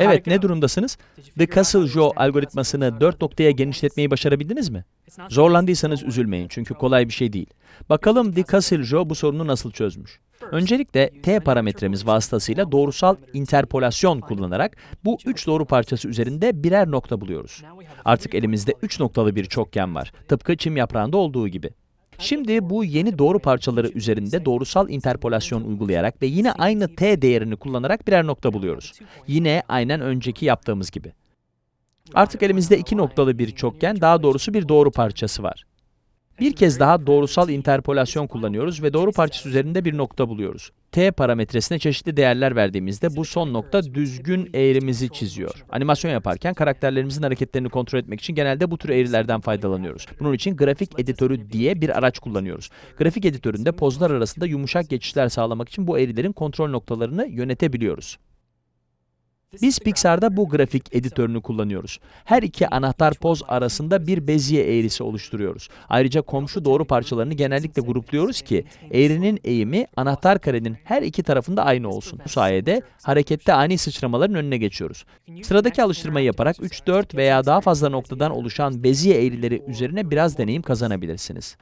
Evet, ne durumdasınız? The Castle-Joe algoritmasını 4 noktaya genişletmeyi başarabildiniz mi? Zorlandıysanız üzülmeyin çünkü kolay bir şey değil. Bakalım The Castle-Joe bu sorunu nasıl çözmüş? Öncelikle t parametremiz vasıtasıyla doğrusal interpolasyon kullanarak bu 3 doğru parçası üzerinde birer nokta buluyoruz. Artık elimizde 3 noktalı bir çokgen var. Tıpkı çim yaprağında olduğu gibi. Şimdi bu yeni doğru parçaları üzerinde doğrusal interpolasyon uygulayarak ve yine aynı t değerini kullanarak birer nokta buluyoruz. Yine aynen önceki yaptığımız gibi. Artık elimizde iki noktalı bir çokgen, daha doğrusu bir doğru parçası var. Bir kez daha doğrusal interpolasyon kullanıyoruz ve doğru parçası üzerinde bir nokta buluyoruz. t parametresine çeşitli değerler verdiğimizde bu son nokta düzgün eğrimizi çiziyor. Animasyon yaparken karakterlerimizin hareketlerini kontrol etmek için genelde bu tür eğrilerden faydalanıyoruz. Bunun için grafik editörü diye bir araç kullanıyoruz. Grafik editöründe pozlar arasında yumuşak geçişler sağlamak için bu eğrilerin kontrol noktalarını yönetebiliyoruz. Biz Pixar'da bu grafik editörünü kullanıyoruz. Her iki anahtar poz arasında bir beziye eğrisi oluşturuyoruz. Ayrıca komşu doğru parçalarını genellikle grupluyoruz ki eğrinin eğimi anahtar karenin her iki tarafında aynı olsun. Bu sayede harekette ani sıçramaların önüne geçiyoruz. Sıradaki alıştırmayı yaparak 3, 4 veya daha fazla noktadan oluşan beziye eğrileri üzerine biraz deneyim kazanabilirsiniz.